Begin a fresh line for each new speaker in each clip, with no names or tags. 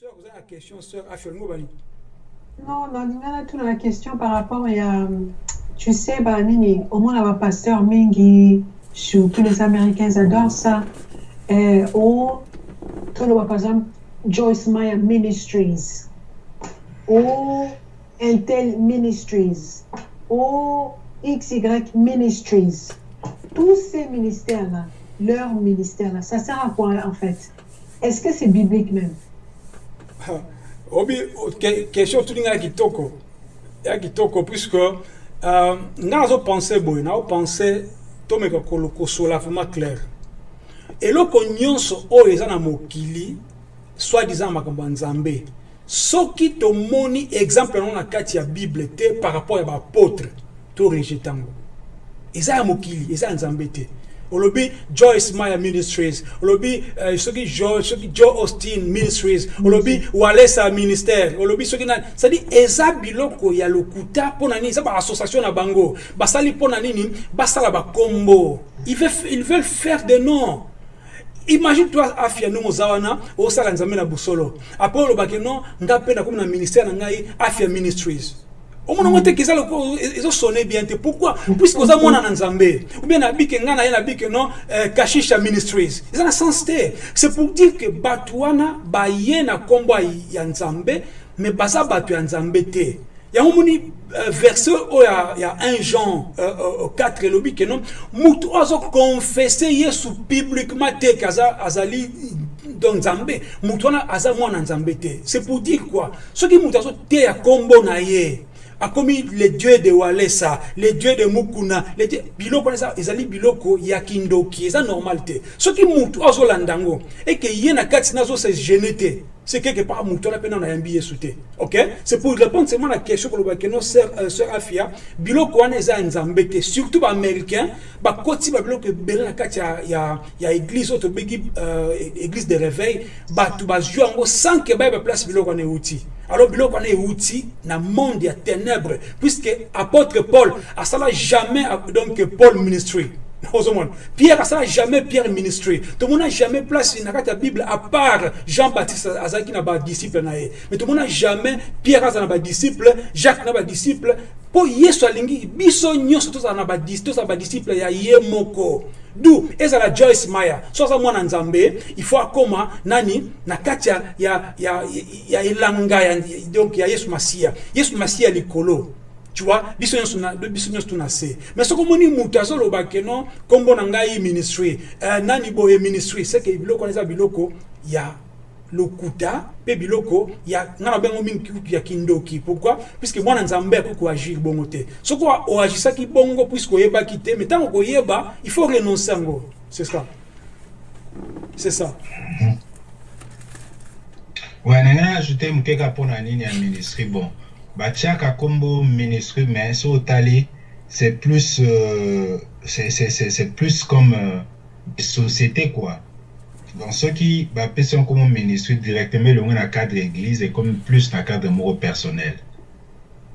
Sœur, vous avez la question, sœur Afiolmo Bali.
Non, non, a toute la question par rapport à, tu sais, bah, nini, au moins, la pasteur Mingi, tous les Américains adorent ça. Et, ou, tout le par exemple, Joyce Meyer Ministries, ou Intel Ministries, ou XY Ministries. Tous ces ministères-là, leur ministère-là, ça sert à quoi en fait? Est-ce que c'est biblique même?
obi question tolinga ya kitoko ya kitoko puisque nga nazopense boye naopense tomeka kosola vraiment clair. Eloko nyonso oyo eza na mokili soit disant makambo ya nzambe soki tomoni exemple yango na kati ya bible te par rapport ya baapôtre to rejete yango eza ya mokili eza ya nzambe te olobi joyce maya ministries. Olobi uh, soki jo, soki joe austin ministries. Olobi walesa ministère. Olobi soki nani. Cestadi eza biloko ya lokuta mpo na nini? Eza baassociation na bango. Basali mpo na nini? Basala bakombo ils veulent, ils veulent faire des noms. Imagine toi afia ndenge oza wana osala nzambe na busolo. Apres olobaki non nga mpe nakomi na ministère na ngai afia ministries omona ngo te ke eza ezosone bien te. Pourquoi? Puisque oza mwana na nzambe. Ou bien nabike ngai na euh, kashisha ministries. Eza na sens te. C'est pour dire que bato wana baye na nkombo ya nzambe mais baza bato ya nzambe te. Yango moni uh, verset oyo ya, ya 1 jean uh, uh, 4 elobi ke non motu oyo azokonfese yesu publiquement te ke aza, azali donc nzambe motu wana aza nzambe te. C'est pour dire quoi? Soki motu azoteya nkombo na ye akomi le dieu de walesa le dieu de mukuna le dieu biloko wana ezali biloko ya kindoki eza normal te. Soki mutu azolanda yango eke ye na kati na azose gene te c'est quelque part mutu wana mpe nano ayambi yesu te ok? C'est pour répondre seulement na question kolobaki no sœur euh, afia biloko wana eza nzambe te surtout na kati ya, ya, ya église de réveil. Bato bazwi yango sans ke bayeba place biloko wana euti alors biloko wana euti na monde ya ténèbre puisque apôtre paul asala jamais donc paul ministry ozomona pierre asala jamais pierre ministry tomona jamais place na kati ya bible à part jean baptiste azalaki na badisciple na ye mais tomona jamais pierre aza na badisciple jacques na badisciple mpo yesu alingi biso nyonso tozala na badisciple ya ye moko du ezala joyce maya so aza mwana nzambe il faut akóma nani na kati ya, ya, ya, ya elanga ya, donc ya yesu masiya yesu masiya likolo tu vois biso nyonso na biso nyonso tuna se mais soki omoni moto azoloba ke non nkombo na ngai ministry uh, nani boye ministry seke biloko wana eza biloko ya lokuta mpe biloko ya nga na bengo mingi ya kindoki. Pourquoi? Puisque mwana nzambe akoki koagir bongo te. Soki oagisaki bongo puisque oyebaki te mais ntango koyeba il faut renoncer yango. C'est ça. C'est ça.
Ouais na ngai ajouté mokeka mpona nini ya ministry bon batiaka nkombo ministry mais so otali c'est plus euh, c'est plus comme euh, société quoi. Donc soki bapesi yango nkombo ministry directement elongo na cadre église ekomi plus na cadre moko personnel.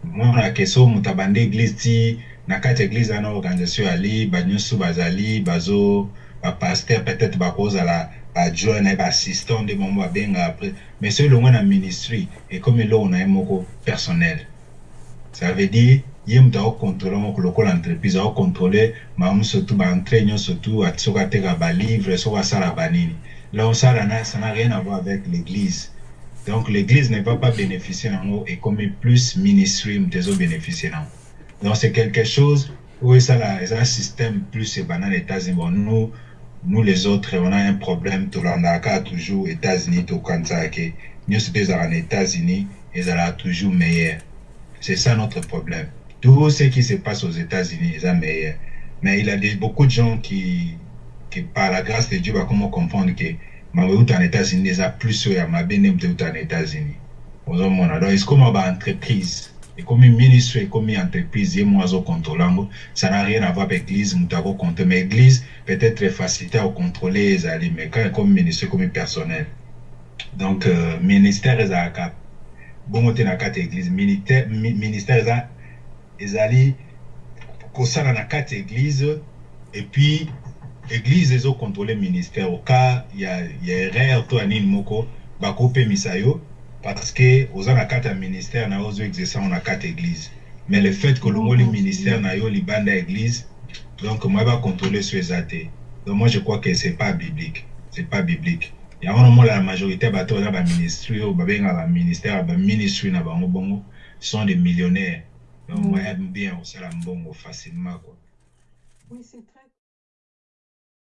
Monake so moto abanda église ti na ya église wana organisation ali banyonso bazali bazo bapaster peut-être bakozala adjoint na ye baassistant nde bango babenga après. Mais so elongo na ministry ekomi eloko na ye moko personnel. Ça veut dire ye moto akocontrôle moko lokola entreprise akocontrôle mamu surtout baentrée nyonso tu soki ateka balivre soki asala banini là osala na ça n'a rien à voir avec l'église. Donc l'église ne va pas bénéficier nango ekomi plus ministry moto ezobénéficie nango donc c'est quelque chose oyo esala eza système plus ebanda na états-unis bon nous nous les autres on a un problème tolandaka toujours états-unis tokanisaka ke nyonso mpe ezalaka na états-unis ezalaka toujours meilleur c'est ça notre problème. Tout ce qui se passe aux états-unis est meilleur mais il y a des, beaucoup de gens qui, qui par la grâce de Dieu va comment comprendre que mabeuta en états-unis eza plus oyo ya mabe nde moto euta na états-unis ozomona donc ekoma baentreprise ekomi ministre ekomi entreprise ye mo azocontrôle yango ça n'a rien à voir avec église moto akocontrôle mais église peut-être facilité akocontrôle ezali mais quand ekomi ministre ekomi personnel. Donc euh, ministère ezalaka bongo te na kati ya église ministère eza ezali kosala na kati ya église et puis église ezocontrôle ministère. Au cas ya, ya erreur to ya nini moko bakopemisa yo parce que oza na kati ya ministère na yo ozoexerce yango na kati église mais le fait que olongoli ministère na yo libanda ya église donc moi bacontrôle so eza te donc moi je crois que c'est pas biblique. C'est pas biblique. Yango nomona la majorité ya bato baza baministre oyo babengaka baministère baministre na bango bongo sont des millionnaires. Donc moyen bien kosala mbongo facilement quoi.
Oui, c'est très